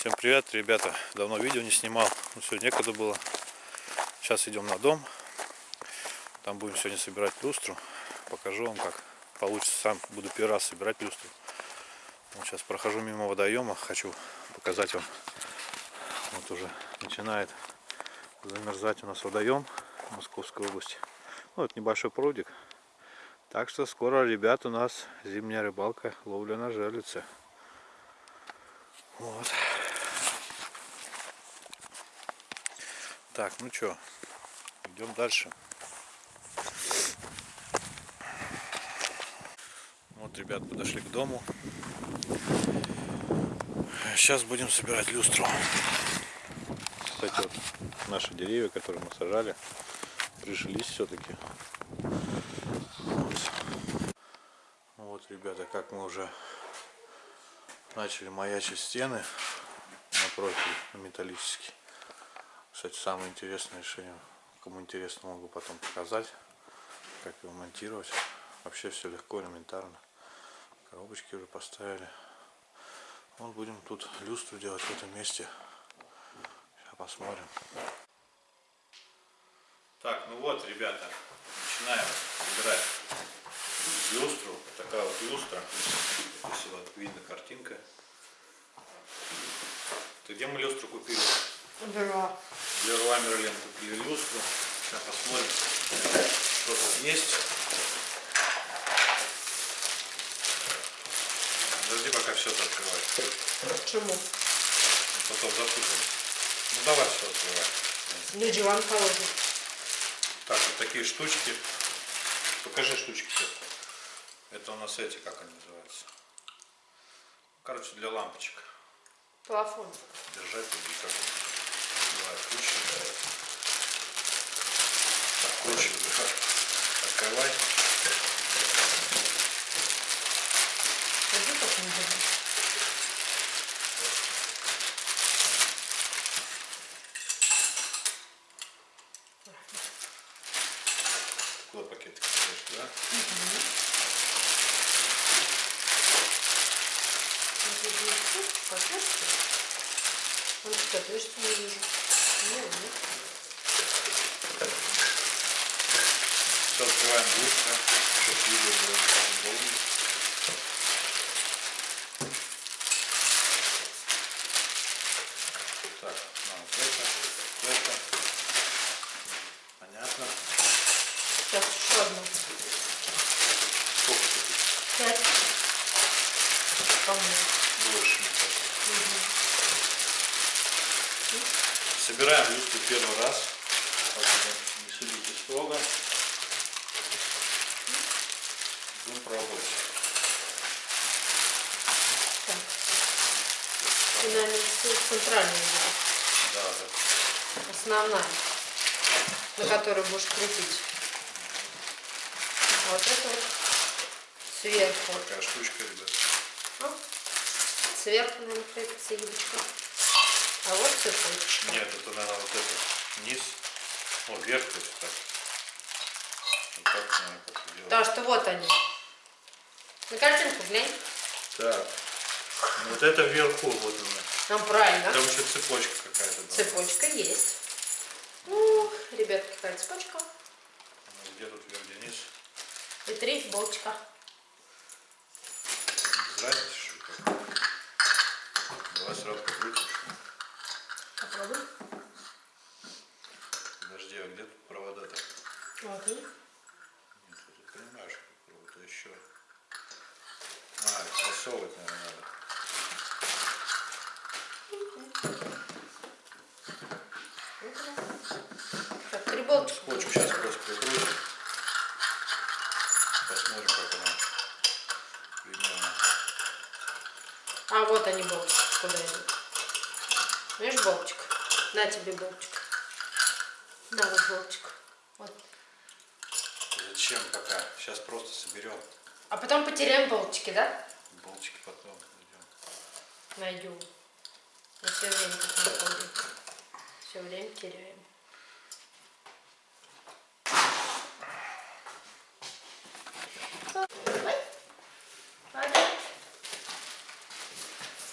Всем привет, ребята. Давно видео не снимал. Ну, сегодня некогда было. Сейчас идем на дом. Там будем сегодня собирать люстру. Покажу вам, как получится. Сам буду первый раз собирать люстру. Вот сейчас прохожу мимо водоема. Хочу показать вам. Вот уже начинает замерзать у нас водоем Московской области. Ну, вот небольшой прудик. Так что скоро, ребят, у нас зимняя рыбалка, ловля на жерлице. Вот. Так, ну что, идем дальше. Вот, ребят, подошли к дому. Сейчас будем собирать люстру. Кстати, вот наши деревья, которые мы сажали, прижились все-таки. Вот. вот, ребята, как мы уже начали маячить стены на профиль металлический. Кстати, самое интересное решение, кому интересно, могу потом показать, как его монтировать. Вообще все легко, элементарно. Коробочки уже поставили. Вот будем тут люстру делать в этом месте. Сейчас посмотрим. Так, ну вот, ребята, начинаем собирать люстру. Такая вот люстра. Если вот видно картинка. Ты где мы люстру купили? Да. Для Мерлен купили люстру. Сейчас посмотрим, что тут есть. Подожди, пока все это открывать. Почему? Потом запутаемся. Ну давай все открывай. Для диван положим. Так, вот такие штучки. Покажи штучки все. Это у нас эти, как они называются? Короче, для лампочек. Плафон. Держать или как Откручивай. Открывай. Пойди как не делай. Куда пакетик ставишь, да? Вот я здесь тут, пакетки. Он что, ты что не вижу? Нет, нет. Все открываем быстро, чтобы видео было удобнее. Так, ну, вот это, вот это. Понятно. Сейчас еще одну. Сколько тут? Пять. По-моему. Больше, мне кажется. Собираем люстру первый раз. Не судите строго. Будем пробовать. Так. Всё центральная. Да, да. Основная. На которую будешь крутить. А вот это вот сверху. Такая штучка, ребят. А? Сверху, наверное, крепится юбочка. А вот цепочка. Нет, это, наверное, вот это. Низ. О, вверх, то есть так. Вот так, наверное, как делать. Да, что вот они. На картинку глянь. Так. Ну, вот это вверху, вот она. Там правильно. Там еще цепочка какая-то была. Цепочка есть. Ну, ребят, какая цепочка. Ну, Где тут вверх, где низ? И три болтика. Без разницы, что ли? Давай сразу покрутим. Попробуй. Подожди, а где тут провода-то? Вот они. Нет, ты понимаешь, как провод, еще. А, их засовывать, наверное, надо. Так, три болтика. Скотчем сейчас просто прикрутим. Посмотрим, как она примерно. А вот они болтики, куда идут. Видишь болтик? На тебе болтик. На вот болтик. Вот. Зачем пока? Сейчас просто соберем. А потом потеряем болтики, да? Болтики потом найдем. Найдем. Мы все время так находим. Все время теряем.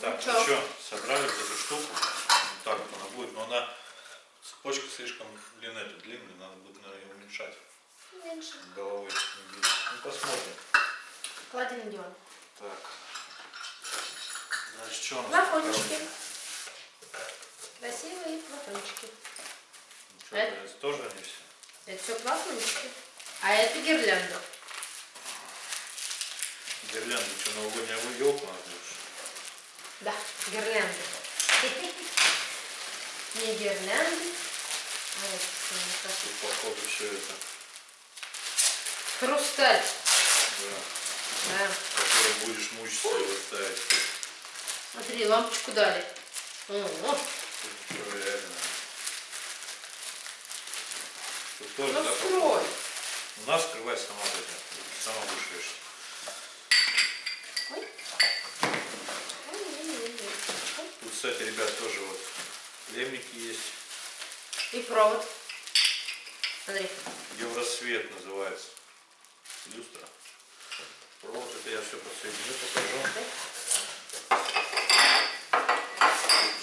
Так, ну что, собрали вот эту штуку. Вот так вот она будет, но она цепочка слишком длинная, это длинная, надо будет, наверное, уменьшать. Меньше. Головой не бить. Ну посмотрим. Кладем идем. Так. Значит, что у нас? Флакончики. Красивые флакончики. Что, это тоже они все? Это все флакончики. А это гирлянда. Гирлянды, что, новогодняя елку надо будешь? Да, гирлянды. Не гирлянды, а это самое как- Тут, походу, все это. Хрусталь. Да. Да. Который будешь мучиться его ставить. Смотри, лампочку дали. О, о, реально. Тут тоже, ну да, скрой. У нас скрывай сама вот это. Сама будешь вешать. Кстати, ребят, тоже вот лемники есть. И провод. Смотри. Евросвет называется. Люстра. Провод, это я все подсоединю, покажу.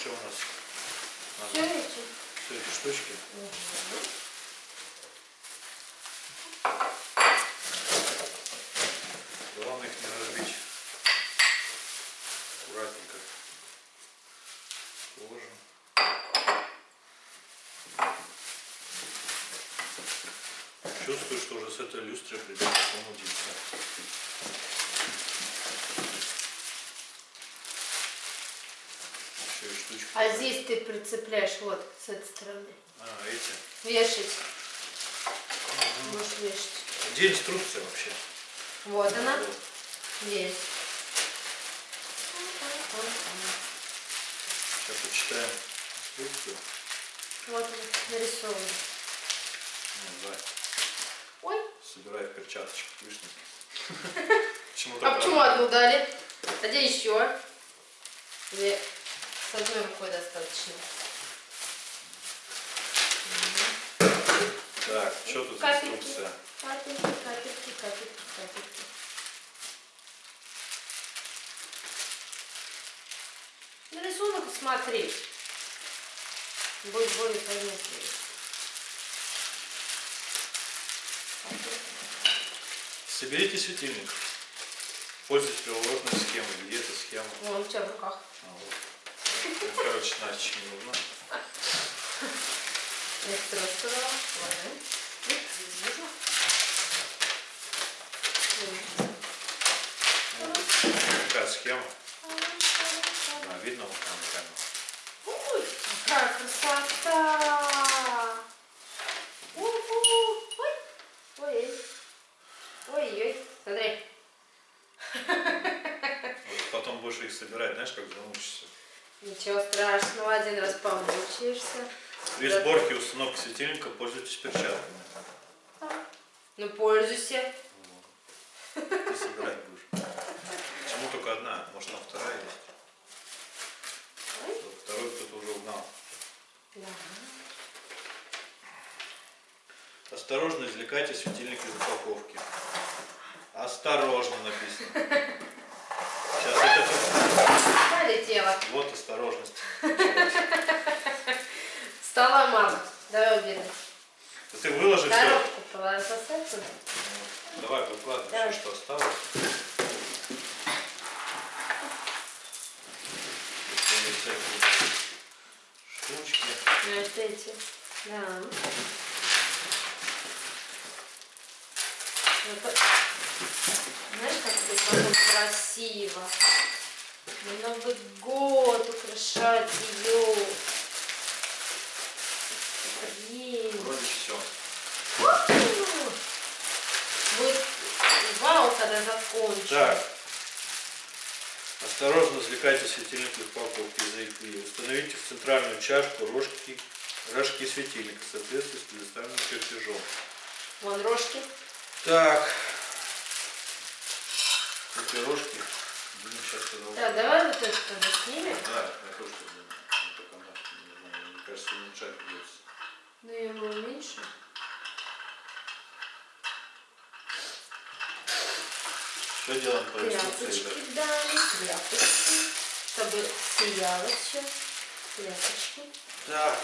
Что у нас? Все эти. Все эти штучки. Мгм. Главное их не разбить. Аккуратненько. Положим. Чувствую, этой люстрой придется помудиться. А здесь ты прицепляешь вот с этой стороны. А, эти. Вешать. Будешь вешать. Где инструкция вообще? Вот она. Вот. Есть. Сейчас почитаем инструкцию. Вот он нарисован. Ну, да. Ой, Собирай в перчаточках лишних. Почему а почему одну дали? А где еще? Или с одной рукой достаточно? Так, что тут Капельки. инструкция? Капельки, капельки, капельки, капельки. На рисунок смотри. Будет более понятнее. Соберите светильник. Пользуйтесь приложенной схемой. Где эта схема? Вон у тебя в руках. А, вот. Ну, короче, Настечке не нужна. Я это рассказала. Ладно. Ну, нужно. Какая схема? А, видно вот там камеру. Ой, какая красота! У-ху. Ой, ой, ой, ой, смотри. Вот потом будешь их собирать, знаешь, как замучишься. Ничего страшного, один раз помучаешься. При Да. сборке и установке светильника пользуйтесь перчатками. Ну, пользуйся. Ты собирать будешь. Почему только одна? Может там вторая есть? Ой. Второй кто-то уже угнал. Да. Осторожно извлекайте светильник из упаковки. Осторожно написано. Сейчас это тут- Полетела. Вот осторожность. Стала мама. Давай уберем. Да Ты выложи все. Коробку поставь туда. Давай, выкладывай Давай. все, что осталось. Штучки. Ну, это эти. Да. Это, знаешь, как будет потом красиво. На Новый год украшать ее. Блин. Вроде все. Будет вау, когда закончим. Так. Осторожно извлекайте светильник из упаковки из AFI. Установите в центральную чашку рожки, рожки светильника в соответствии с предоставленным чертежом. Вон рожки. Так. Эти рожки будем сейчас когда Так, давай вот это тогда снимем. Да, я тоже думаю. Ну, только она, не знаю, мне кажется, уменьшать придется. Ну, я его уменьшу. Что делаем по инструкции, Тряпочки ребят? дали, тряпочки, чтобы сияло все. Ляпочки. Так.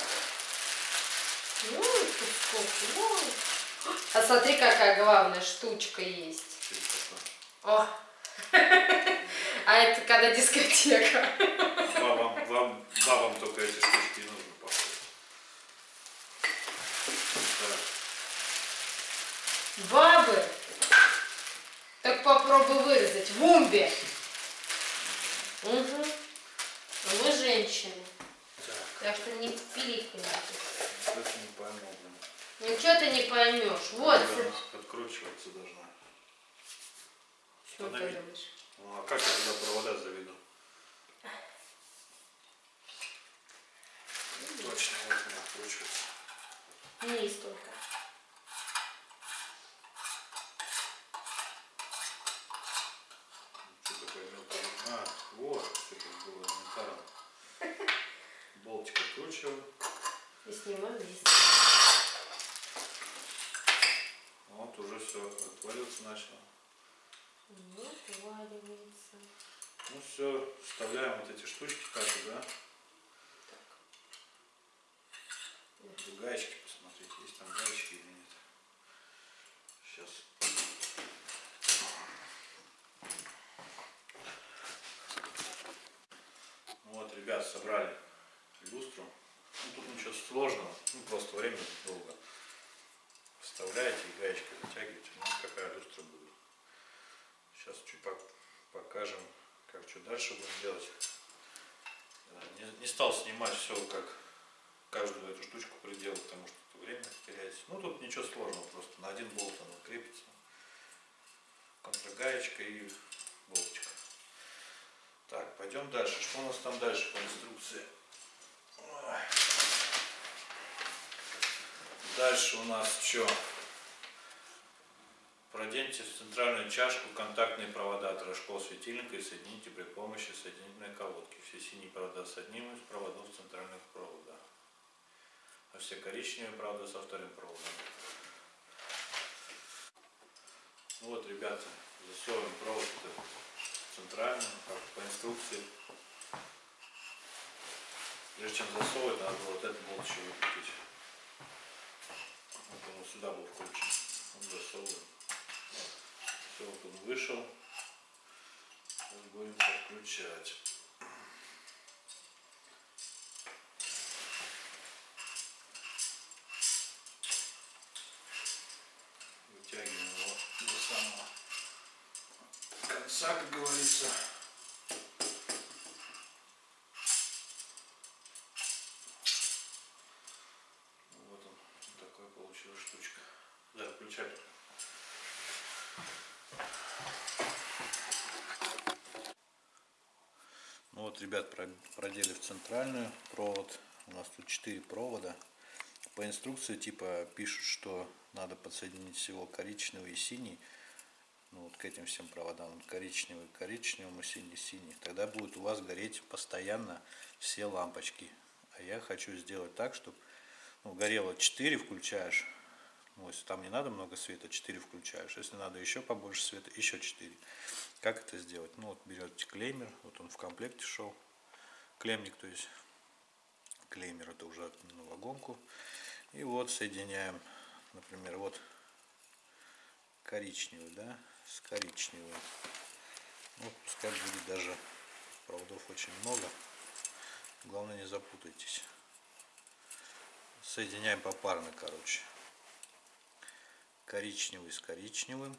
Ну, тут сколько. Ой. А смотри, какая главная штучка есть. Что? О! А это когда дискотека. Бабам, вам, бабам только эти штучки нужно. Так. Бабы! Так попробуй вырезать. В умбе. Угу. А мы женщины. Так. Так что не пиликай. Это не пойму. Ничего ты не поймешь. Вот. Наверное, Откручиваться должна. Что ты Останови. Ну, а как я туда провода заведу? Точно, вот она откручивается. Вниз только. Что такое мелкое? А, вот, что тут было элементарно. Болтик откручиваю. И снимаем вниз. Вот уже все отваливаться начало. Вот, валивается. Ну все, вставляем вот эти штучки так, да? Надо Гаечки посмотреть, есть там гаечки или нет. Сейчас. Вот, ребят, собрали люстру. Ну, тут ничего сложного, ну, просто время долго. Вставляете и гаечкой затягиваете. Ну, какая люстра будет. Сейчас чуть покажем, как что дальше будем делать. Не, не стал снимать все, как каждую эту штучку приделать, потому что время теряется. Ну, тут ничего сложного, просто на один болт оно крепится. Контргаечка и болтик. Так, пойдем дальше. Что у нас там дальше по инструкции? Дальше у нас что? Проденьте в центральную чашку контактные провода от рожков светильника и соедините при помощи соединительной колодки. Все синие провода с одним из проводов центральных провода. А все коричневые провода со вторым проводом. Вот, ребята, засовываем провод в центральную, как по инструкции. Прежде чем засовывать, надо вот этот болт еще выкрутить. Вот он сюда был вкручен. Он засовываем. Все, вот он вышел. Сейчас будем подключать. Вытягиваем его до самого конца, как говорится. Ну, Вот он, такая получилась штучка. Да, включай только. Ну вот, ребят, про- продели в центральную провод. У нас тут 4 провода. По инструкции типа пишут, что надо подсоединить всего коричневый и синий. Ну вот к этим всем проводам. Коричневый к коричневому, синий синий. Тогда будет у вас гореть постоянно все лампочки. А я хочу сделать так, чтобы ну, горело 4 включаешь. Ну, если там не надо много света, 4 включаешь. Если надо еще побольше света, еще 4. Как это сделать? Ну вот берете клеймер, вот он в комплекте шел. Клемник, то есть клеймер это уже на вагонку. И вот соединяем, например, вот коричневый, да, с коричневым. Ну, пускай будет даже проводов очень много. Главное не запутайтесь. Соединяем попарно, короче. Коричневый с коричневым.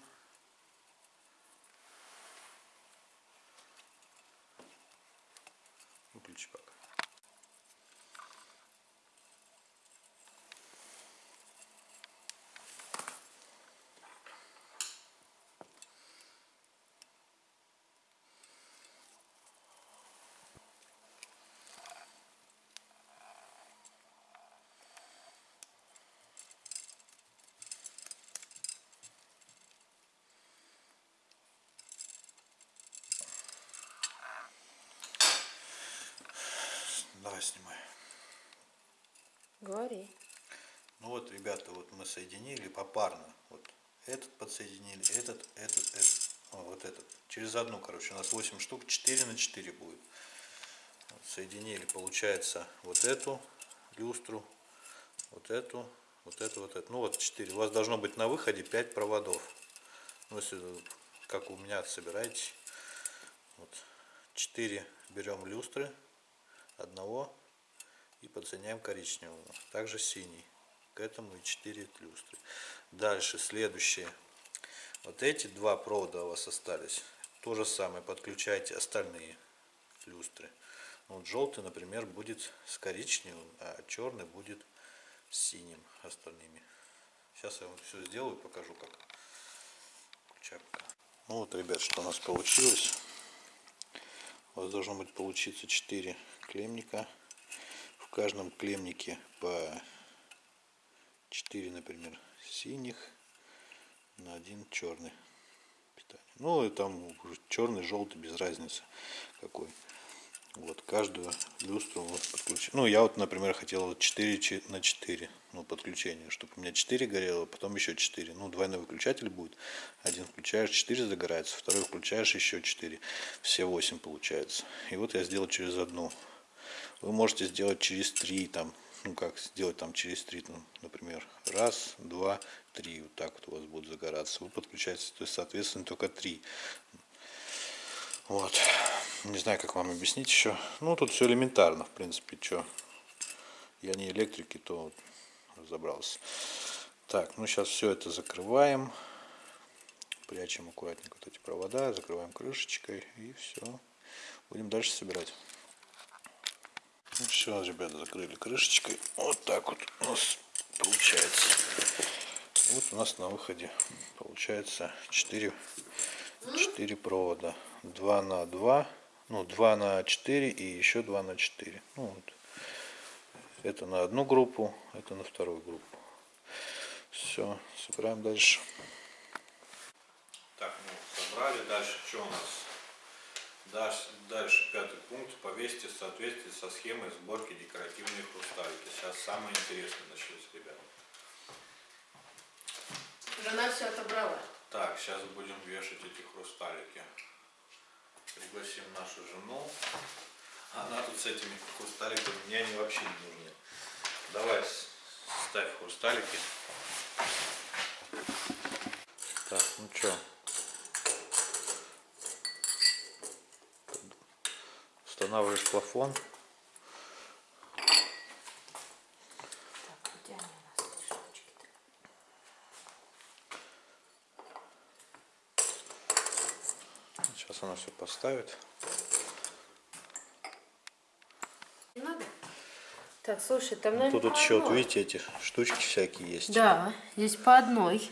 Выключи пока. Давай снимай. Говори. Ну вот, ребята, вот мы соединили попарно. Вот этот подсоединили, этот, этот, этот. О, вот этот. Через одну, короче, у нас 8 штук, 4 на 4 будет. соединили, получается, вот эту люстру, вот эту, вот эту, вот эту. Ну вот 4. У вас должно быть на выходе 5 проводов. Ну, если как у меня собираете. Вот 4 берем люстры одного и подсоединяем коричневого. Также синий. К этому и 4 люстры. Дальше следующее. Вот эти два провода у вас остались. То же самое подключайте остальные люстры. Вот желтый, например, будет с коричневым, а черный будет с синим остальными. Сейчас я вам все сделаю, покажу как. Ну вот, ребят, что у нас получилось. У вас должно быть получиться 4 клемника. В каждом клемнике по 4, например, синих на один черный питание. Ну и там черный, желтый, без разницы какой. Вот каждую люстру вот подключить. Ну я вот, например, хотел вот 4 на 4 ну, подключение, чтобы у меня 4 горело, потом еще 4. Ну, двойной выключатель будет. Один включаешь, 4 загорается, второй включаешь, еще 4. Все 8 получается. И вот я сделал через одну. Вы можете сделать через 3, там, ну как сделать там через 3, ну, например, раз, два, три. Вот так вот у вас будет загораться. Вы подключаете, то есть, соответственно, только 3. Вот. Не знаю, как вам объяснить еще. Ну, тут все элементарно, в принципе, что. Я не электрики, то разобрался. Так, ну сейчас все это закрываем. Прячем аккуратненько вот эти провода, закрываем крышечкой и все. Будем дальше собирать. Ну все, ребята, закрыли крышечкой. Вот так вот у нас получается. Вот у нас на выходе получается 4, 4 провода. 2 на 2, ну 2 на 4 и еще 2 на 4. Ну, вот. Это на одну группу, это на вторую группу. Все, собираем дальше. Так, ну, собрали. Дальше что у нас? Дальше, дальше пятый пункт. Повесьте в соответствии со схемой сборки декоративной хрусталики. Сейчас самое интересное начнется, ребята. Жена все отобрала. Так, сейчас будем вешать эти хрусталики. Пригласим нашу жену. Она тут с этими хрусталиками, мне они вообще не нужны. Давай, ставь хрусталики. Так, ну что? Устанавливаешь плафон. Так, где они у нас, эти штучки-то? Сейчас она все поставит. Не надо? Так, слушай, там, Ну, наверное, Тут вот еще, вот видите, эти штучки всякие есть. Да, здесь по одной.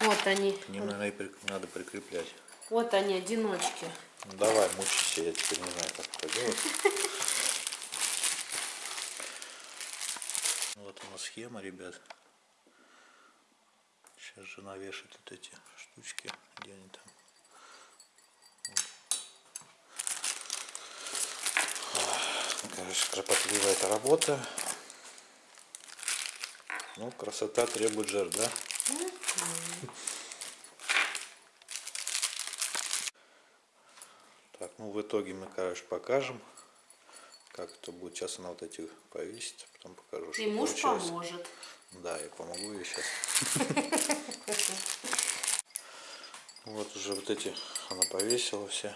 Вот они. К ним, наверное, и при- надо прикреплять. Вот они, одиночки. Ну, давай, мучайся, я теперь не знаю, как это делать. Вот у нас схема, ребят. Сейчас жена вешает вот эти штучки, где они там. Короче, кропотливая эта работа. Ну, красота требует жертв, да? Так, ну в итоге мы, короче, покажем, как это будет. Сейчас она вот эти повесит, потом покажу, что И муж получилось. поможет. Да, я помогу ей сейчас. Вот уже вот эти она повесила все.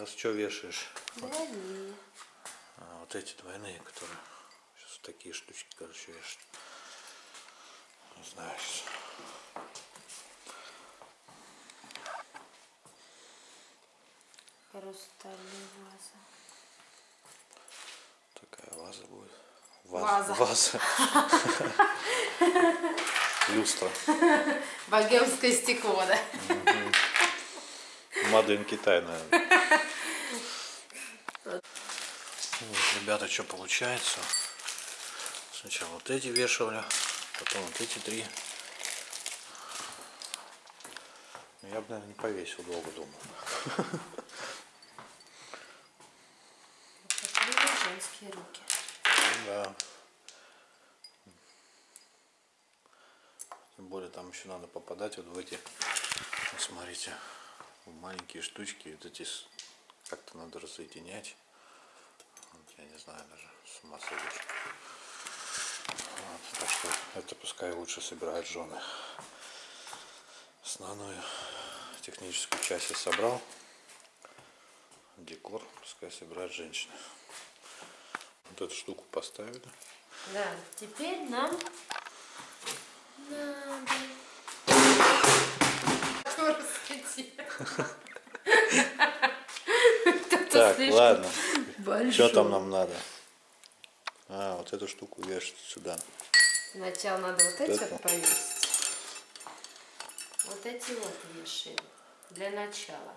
Сейчас что вешаешь? Двойные. А, вот эти двойные, которые сейчас такие штучки, короче, вешать. Не знаю сейчас. Хрустальная ваза. Такая ваза будет. Ваза. Ваза. Люстра. Богемское стекло, да? Мадын Китай, наверное. Вот, ребята, что получается. Сначала вот эти вешали, потом вот эти три. Ну, Я бы, наверное, не повесил долго дома. Женские руки. Да. Тем более там еще надо попадать вот в эти, смотрите, маленькие штучки, вот эти как-то надо разъединять. Я не знаю даже, с ума сойдешь. Вот, так что это пускай лучше собирают жены. Основную техническую часть я собрал. Декор пускай собирают женщины. Вот эту штуку поставили. Да, теперь нам надо... Так, ладно. Большой. Что там нам надо? А, вот эту штуку вешать сюда. Сначала надо вот эти Это. вот повесить. Вот эти вот вешаем. Для начала.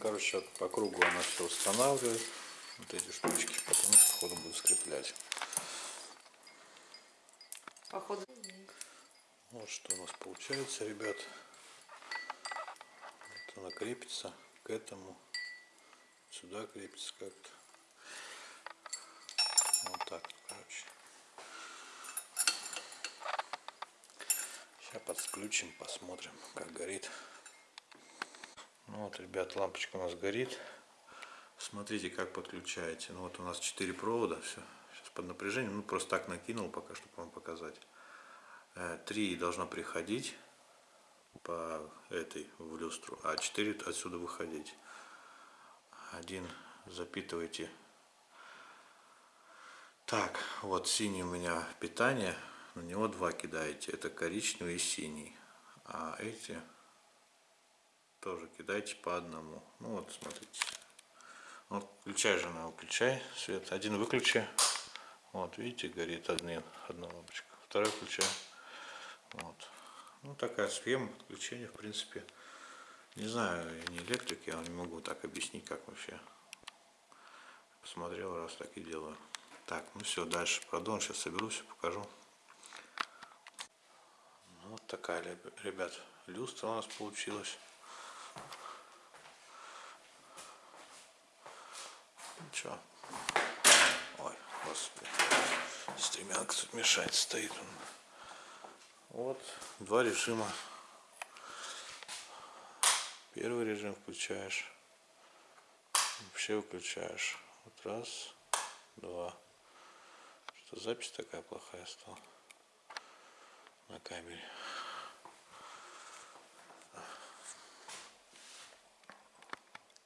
Короче, по кругу она все устанавливает. Вот эти штучки. Потом походу буду скреплять. Походу. Вот что у нас получается, ребят. Вот она крепится к этому. Сюда крепится как-то. Вот так, короче. Сейчас подключим, посмотрим, как горит. Ну вот, ребят, лампочка у нас горит. Смотрите, как подключаете. Ну вот у нас 4 провода, все. Сейчас под напряжением, ну просто так накинул пока, чтобы вам показать. Э, Три должно приходить по этой в люстру, а 4 отсюда выходить. Один запитываете. Так, вот синий у меня питание, на него два кидаете. Это коричневый и синий. А эти тоже кидайте по одному. Ну вот, смотрите. Вот, включай, жена, выключай свет. Один выключи. Вот, видите, горит один, одна лампочка. Второй включай. Вот. Ну, такая схема подключения, в принципе. Не знаю, я не электрик, я не могу так объяснить, как вообще. Посмотрел, раз так и делаю. Так, ну все, дальше продолжим. Сейчас соберу, все покажу. Ну, вот такая, реб- ребят, люстра у нас получилась. Ничего. Ой, господи. Стремянка тут мешает, стоит он. Вот, два режима. Первый режим включаешь. Вообще выключаешь. Вот раз, два. Что запись такая плохая стала на камере.